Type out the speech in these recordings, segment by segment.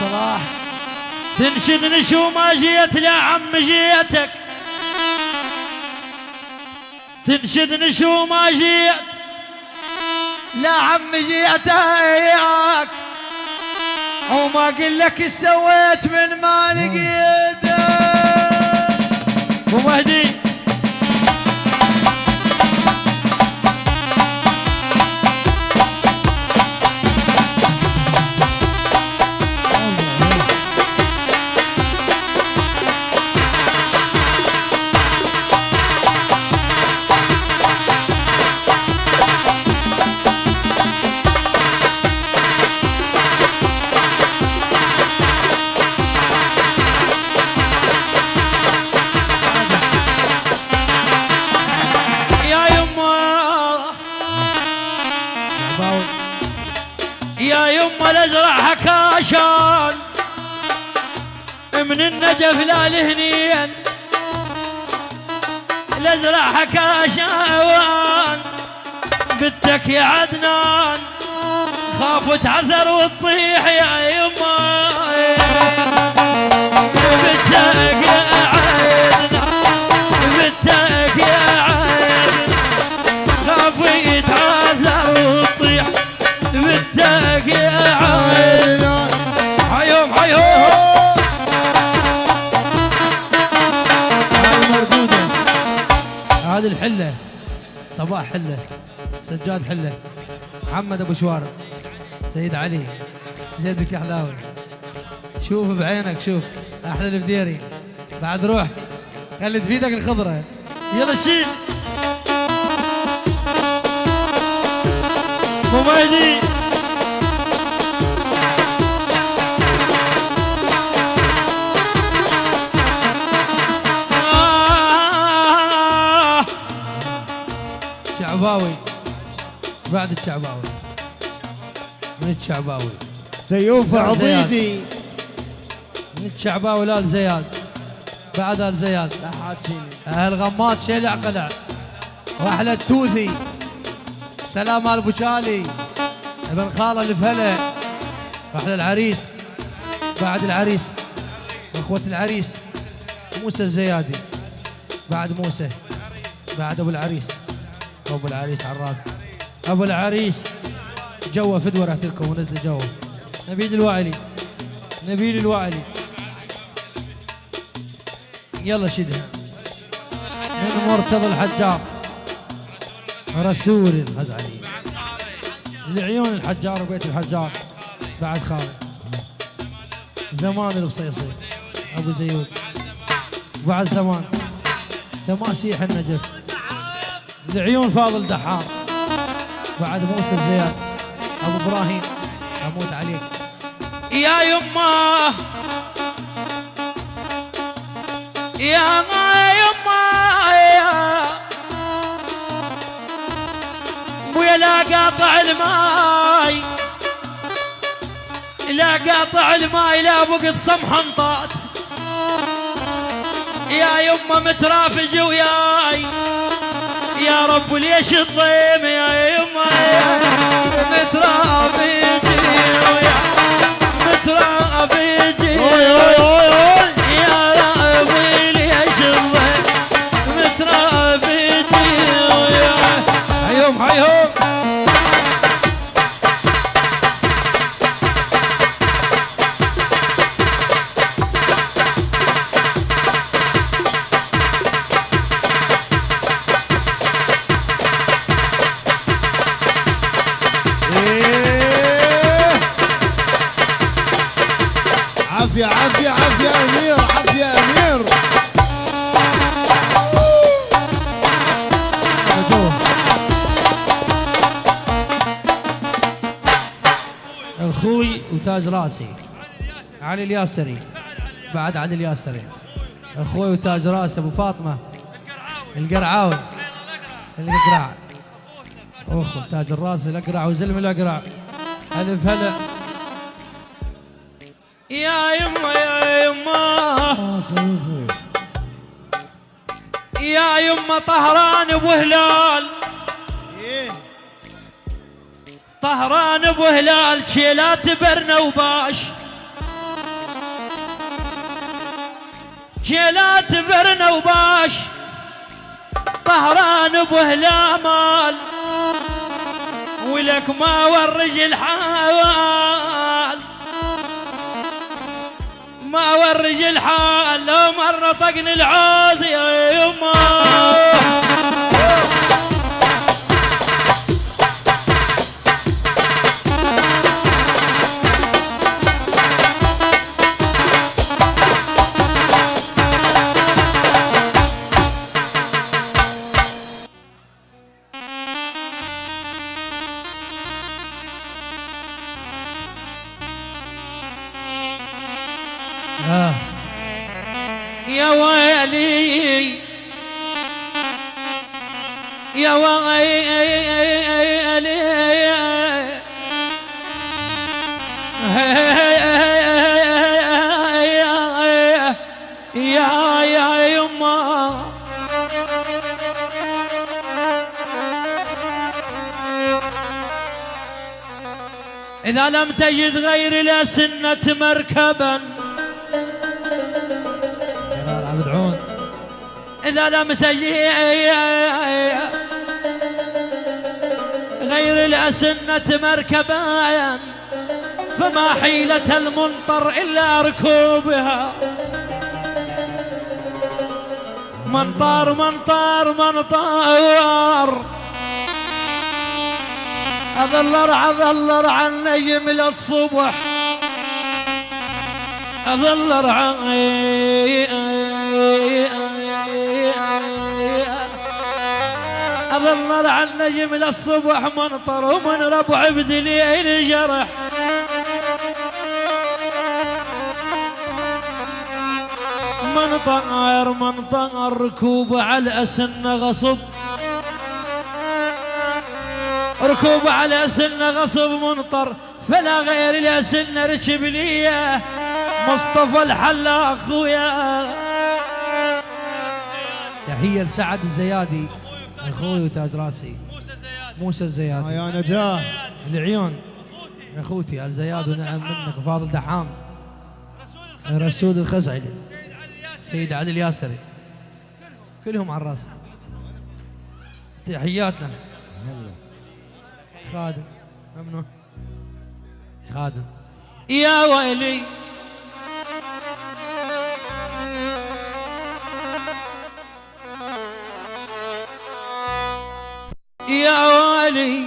صلاح. تنشد نشو ما جيت لا عم جيتك. تنشد نشو ما جيت. لا عم جيتك. وما قل لك سويت من ما لقيتك. ابو من النجف لا لهنين الازرع حكاشان بنتك يا عدنان خاف تعثر وتطيح يا يما بنتك يا عدنان بنتك يا عدنان خاف يتعثر وتطيح. بنتك يا هذه الحلة صباح حلة سجاد حلة محمد أبو شوارب سيد علي زيد الكحلاوي شوف بعينك شوف أحلى البديري. بعد روح خلي تفيدك الخضرة. يلا شيل. مميدي شعباوي بعد الشعباوي. من الشعباوي؟ سيوف. عضيدي من الشعباوي لا زياد. بعد آل زياد. لا شيلي أهل غمات شلع قلع واحلى التوثي سلام آل أبو شالي. ابن خالة اللي في هلا واحلى العريس. بعد العريس. إخوة العريس. موسى الزيادي. بعد موسى. بعد أبو العريس. أبو العريس على الراس أبو العريس جوه فدوه رحت لكم ونزل جوه. نبيل الوعلي نبيل الوعلي. يلا شدها من مرتضى الحجار. رسول الغزالي. لعيون الحجار وبيت الحجار. بعد خالد. زمان البصيصي أبو زيود. بعد زمان. تماسيح النجف. لعيون فاضل دحام. بعد موسى الزياد. أبو إبراهيم. أموت عليك يا يما. يا ما يما. يا ابويا لا قاطع الماي. لا قاطع الماي لا بقت صمحا طات يا يما مترافج وياي. يا رب ليش الضيم يا يما يا مترافج وياي مترافج وياي يا ربي ليش الضيم مترافج وياي حيهم حيهم راسي علي الياسري. بعد علي الياسري. أخوي وتاج راس ابو فاطمة. القرعاوي. القرع. اخو تاج الراس الاقرع وزلم الاقرع الف هلا. يا يما يا يما. يا يما طهران ابو هلال. طهران ابو هلال شيلات برنا وباش. شيلات برنا وباش. طهران ابو ولك ما ورج الحال. ما ورج الحال لو مرة طقن العازي يما. لم تجد غير مركبا. جلال عبد عون إذا لم تجي غير الأسنة مركبا فما حيلة المنطر إلا ركوبها. منطار منطار منطار. أظل أرعى أظل أرعى النجم للصبح. أظل أرعى أظل أرعى النجم للصبح منطر ومن ربع بدليل جرح. منطر منطر ركوب على الأسن غصب. ركوب على سن غصب منطر فلا غير الأسن ركب ليه مصطفى الحلاق خويا تحية لسعد الزيادي أخوي وتاج راسي. موسى الزيادي. يا نجاة. العيون. أخوتي. الزياد ونعم منك وفاضل دحام. رسول الخزعلي سيد علي الياسري. كلهم. على الراس. تحياتنا. خادم. ممنون خادم. يا ويلي. يا ويلي.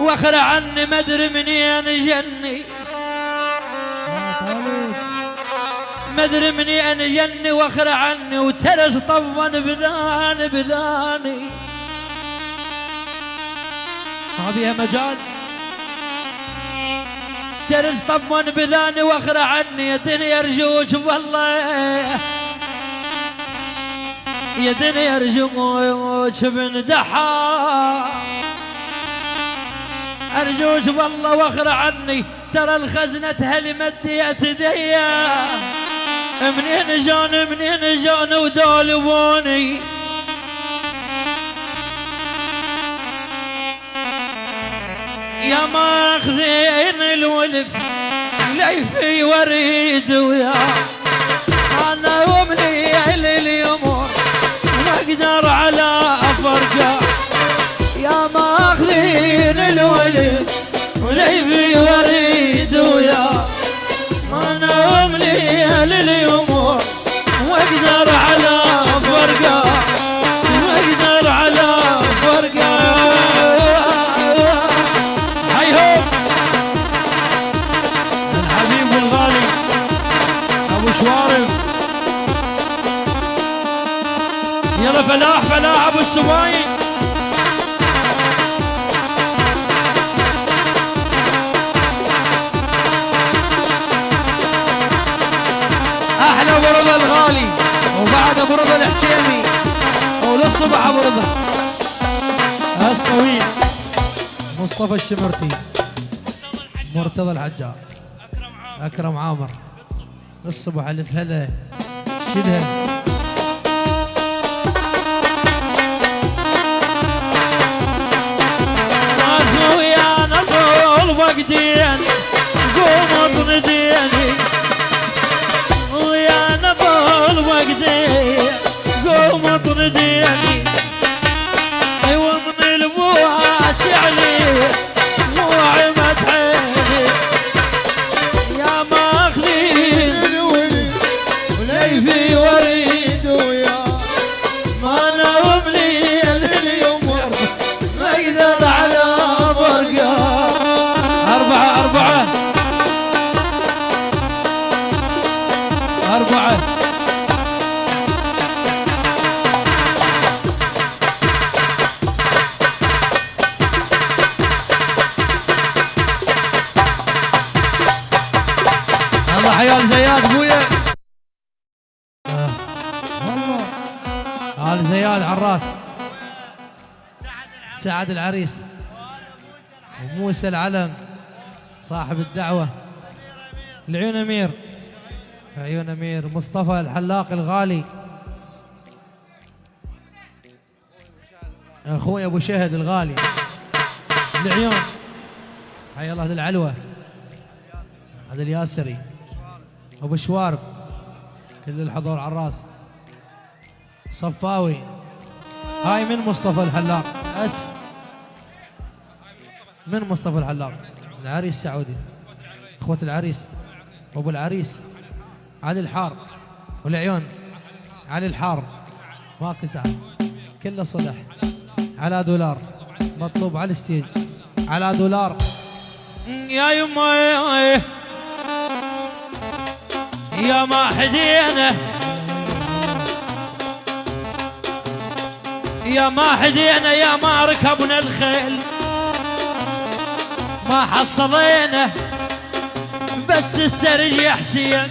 واخر عني ما أدري منين جني. ما أدري منين جني. واخر عني وترس طبا بذاني بذاني. ما بيها مجال ترس طبا بذاني واخر عني يا دنيا ارجوك والله يا دنيا ارجوك بن دحا. ارجوك والله واخر عني. ترى الخزنة هل مديت ديا. منين جان منين جان ودالبوني يا ماخذين الولف ليفي وريد ويا أنا ومني لليوم ما أقدر على أفرقه. يا ماخذين الولف وليفي وريد ويا أنا ومني لليوم واقدر على فرقه يلا فلاح فلاح أبو السوايد أحلى ابو رضا الغالي وبعد ابو رضا الحكيمي وللصبح ابو رضا أس طويل مصطفى الشمرتي مرتضى الحجار أكرم عامر. للصبح الف هلا شدها ديان قوم اطن قوم اطن سعد العريس وموسى العلم صاحب الدعوة. العيون أمير. عيون أمير. مصطفى الحلاق الغالي. أخوي أبو شهد الغالي. العيون حي الله هذا العلوة. هذا الياسري. أبو شوارب. كل الحضور على الرأس. صفاوي. هاي من مصطفى الحلاق. أس. من مصطفى الحلاق العريس سعودي إخوة العريس. وابو العريس. علي الحار والعيون. علي الحار ماكو سعد كله صلح. على دولار. مطلوب على الستيج. على دولار. يا يما يا- ما حدينا يا ما حدينا يا ما ركبنا الخيل. ما حصلينا بس السرج يا حسين.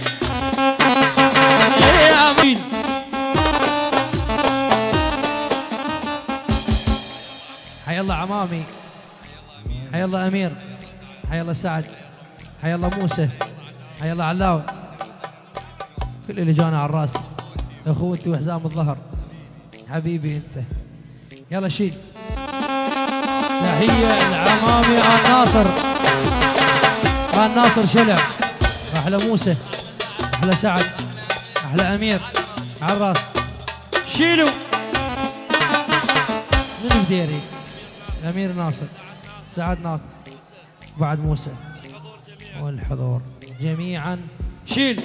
يا مين؟ حي الله عمامي. حي الله أمير. حي الله سعد. حي الله موسى. حي الله علاوي. كل اللي جانا على الراس. أخوتي وحزام الظهر. حبيبي أنت. يلا شيل. تحية العمامي آل ناصر. آل ناصر شلع. أحلى موسى أحلى سعد أحلى أمير. على الراس. شيلوا. من بديري الامير ناصر سعد ناصر بعد موسى. والحضور جميعا. شيل.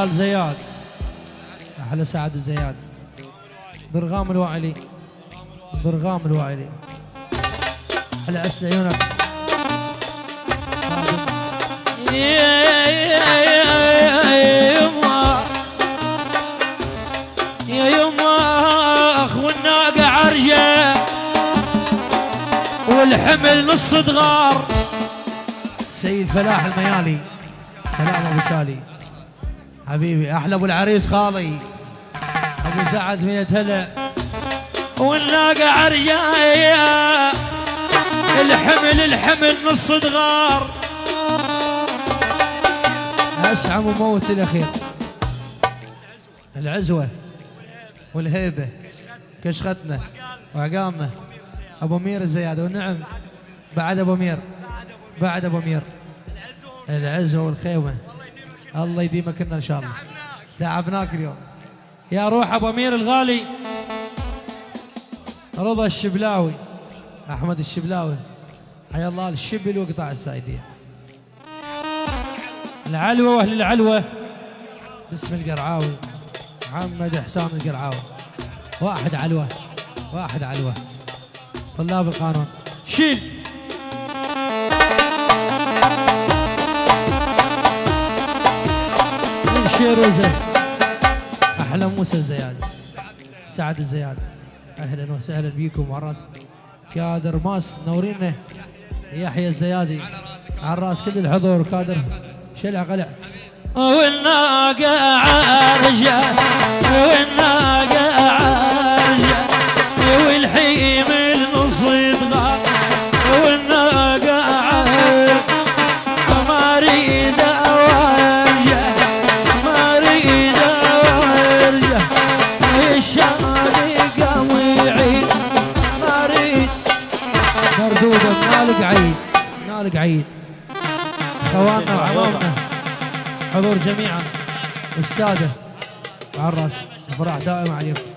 احلال زياد. أحلى سعد الزياد ضرغام الوائلي ضرغام الوائلي أحلى اسل عيونك. يا يما والحمل نص دغار سيد فلاح الميالي. سلام أبو شالي حبيبي أحلى أبو العريس خالي. أبو سعد مية هلا والناقة عرجة الحمل الحمل نص دغار اسعى وموت الأخير. العزوة والهيبة. كشختنا وعقامنا أبو مير الزيادة. والنعم بعد أبو مير. بعد أبو مير. العزوة والخيمة. الله يديمك لنا إن شاء الله. تعبناك اليوم. يا روح أبو أمير الغالي. رضا الشبلاوي. أحمد الشبلاوي. حيا الله الشبل وقطاع السايدية. العلوة وأهل العلوة. باسم القرعاوي. محمد حسام القرعاوي. واحد علوة واحد علوة. طلاب القانون. شيل. من شيروزه أحلى موسى الزياد سعد الزياد أهلا وسهلا بيكم عراس كادر ماس نورينا يحيى الزيادي. عراس كل الحضور كادر. شلع قلع والناقة عرجة؟ والناقة عرجة؟ نالق عيد اخواننا وعمامنا حضور جميعا. السادة على الرأس. الفرح دائما عليكم.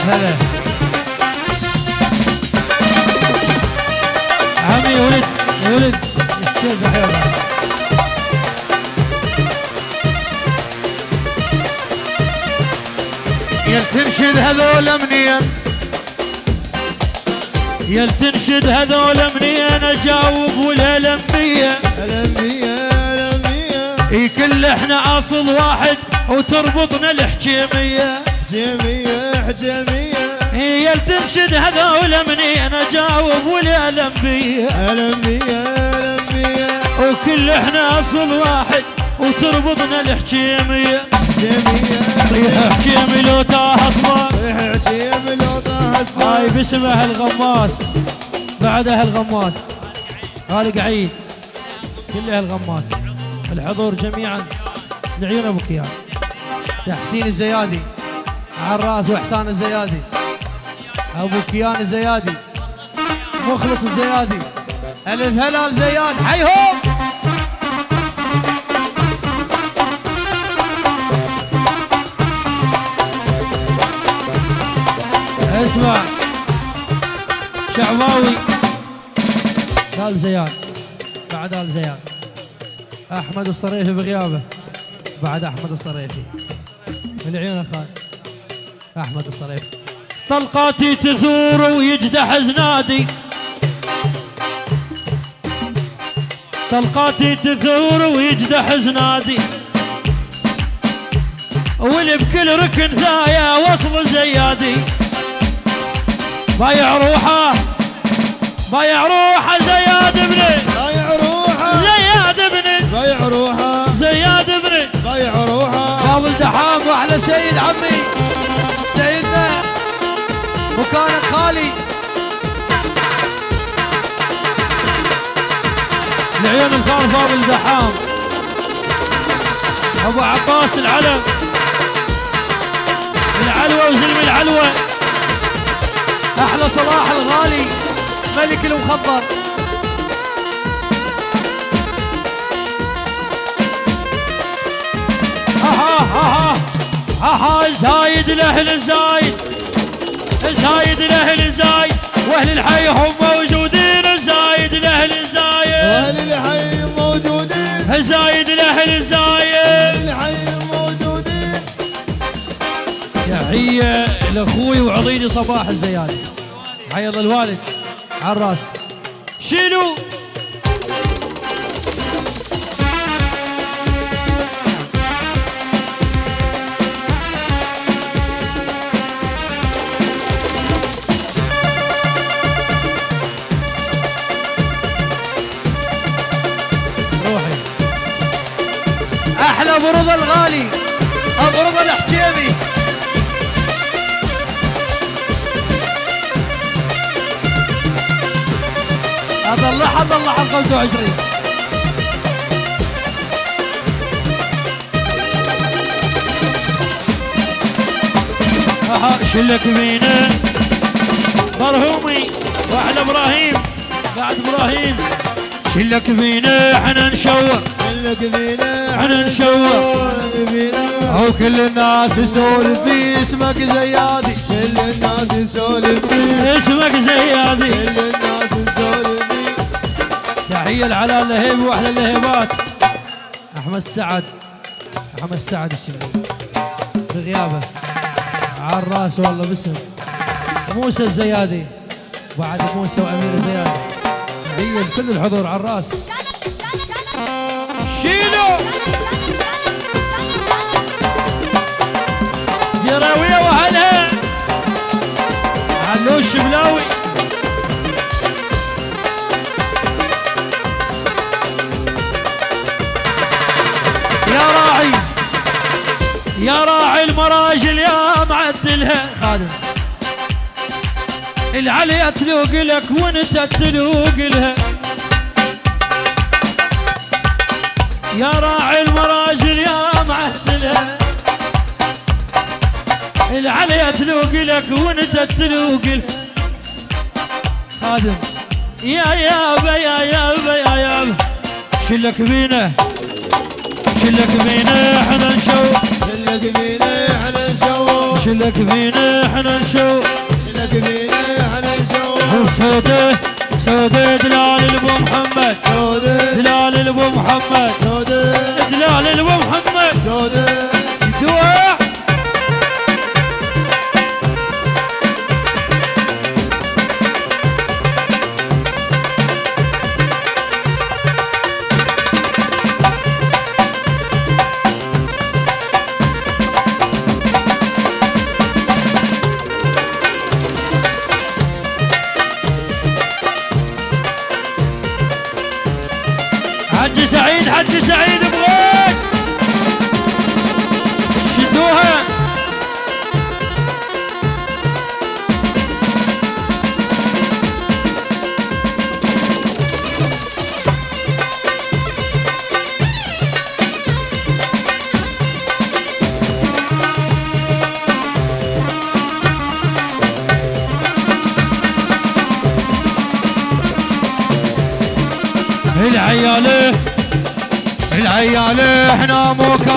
الف هلا. عمي ولد ولد الشيخ حيوان. يا تنشد هذول منين؟ يا تنشد هذول منين؟ أجاوب والهلمية الانبياء الانبياء إي كل إحنا أصل واحد وتربطنا الحكيمية. جميع جميع. هي تنشد هذول منين أجاوب والهلمية الأنبياء. الأنبياء وكل إحنا أصل واحد وتربطنا الحكيمية. جميع. حكيمي لو تاه اصبر حجيب الوضع هاي باسمه الغماس بعدها الغماس خالق عيد كلها الغماس الحضور جميعا. لعيون أبو كيان. تحسين الزيادي. على الراس واحسان الزيادي. أبو كيان الزيادي. مخلص الزيادي. ألف هلال زياد. حيهم اسمع. شعباوي. آل زياد. بعد آل زياد. أحمد الصريفي بغيابه. بعد أحمد الصريفي. من عيون أخوان أحمد الصريفي طلقاتي تثور ويجدح زنادي طلقاتي تثور ويجدح زنادي واللي بكل ركن ثايا وصل زيادي. بايع روحه بايع روحه زياد ابني. ضيع روحه. زياد ابني. ضيع روحه. زياد ابني. ضيع روحه. فاضل دحام وأحلى سيد عمي مكانك خالي. لعيون الخال فاضل دحام أبو عباس العلم. العلوه وزلم العلوه أحلى صلاح الغالي. ملك المخضر. ها ها ها ها زايد الأهل زايد زايد الأهل زايد وأهل الحي هم موجودين زايد الأهل زايد. وأهل الحي موجودين. زايد الأهل زايد. الحي موجودين. تحية لأخوي وعضيني صباح الزيادي حيا الله الوالد على الرأس. شنو؟ ابو رضا الغالي ابو رضا الحجيمي اطلعها اطلعها 25 أها شلك بينا مرهومي واحلى إبراهيم بعد إبراهيم. شلك بينا إحنا نشوق لك فينا إحنا نشوق أو كل الناس تسولف في اسمك زيادي. كل الناس نسولف فيه. اسمك زيادي. كل الناس نسولف فيه. تحية العلا اللهيب وأحلى اللهيبات أحمد سعد. أحمد سعد الشمري بغيابه عالراس والله باسم. موسى الزيادي. بعد موسى وأمير الزيادي. هي كل الحضور على الرأس. شيلو! جراوية وهلا. علوش بلاوي. يا راعي يا راعي المراجل يا معدلها. خادم. العليا تلوق لك وانت تلوق لها؟ يا راعي المراجل يا معدلها العليا تلوق لك وانت تلوق لها؟ خادم. يا يابا يا يابا يا يابا شلك بينا؟ شلك بينا إحنا نشوف شلك بينا إحنا نشوف شلك بينا إحنا نشوف شلك بينا نشوف سودة دلال الابو محمد. سودة دلال الابو محمد. سودة دلال الابو محمد. سودة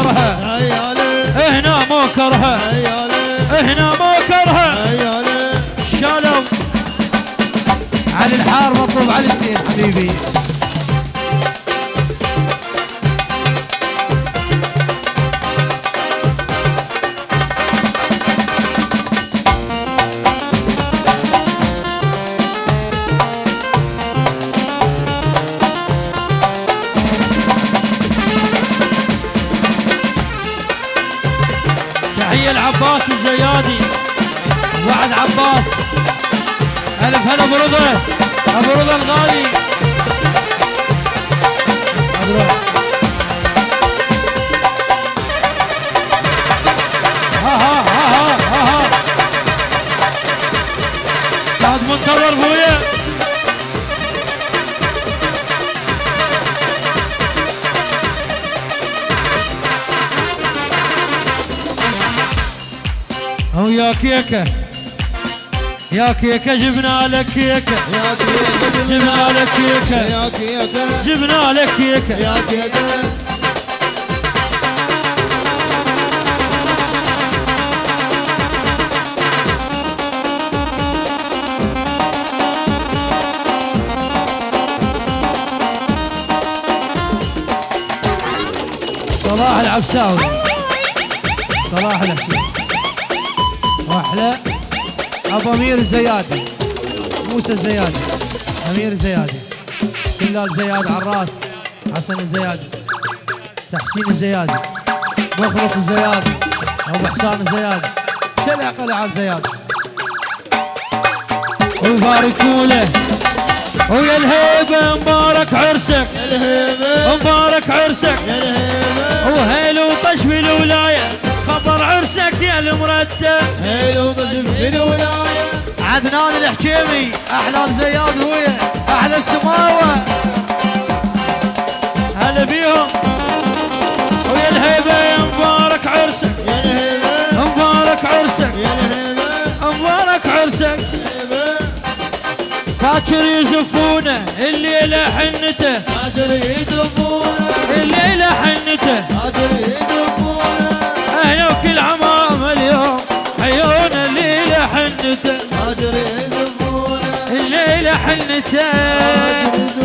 عيالي هنا مو كرهه عيالي هنا مو كرهه عيالي شالوا علي الحار مطلوب علي الاثنين حبيبي. العباس الزيادي وعد عباس. ألف هلا أبو رضا. أبو رضا الغالي. مبروك. ها أو يا كيكه يا كيكه جبنا لك كيكه يا كيكة جبنا لك كيكه يا كيكة جبنا لك كيكه يا كيكة صلاح العبساوي. صلاح الحسين واحلى أبو أمير الزيادي. موسى الزيادي. أمير الزيادي. كلال زياد عراس حسن الزيادي. تحسين الزيادي. مخلص الزيادي. أبو حسان الزيادي. شلع قلع الزيادي ويباركوا له ويا الهيبة مبارك عرسك. الهيبة. مبارك عرسك. الهيبة. وهيل وطش بالولايه خبر عرسك يا المرتب. حلو بس في الولاية. عدنان الحكيمي أحلى الزياد ويا أحلى السماوة. هلا بيهم. ويا الهيبة يا مبارك عرسك. يا الهيبة. مبارك عرسك. يا الهيبة. مبارك عرسك. الهيبة. باكر يزفونه الليلة حنته. قادر يدربونا الليلة حنته. قادر يدربونا Yeah.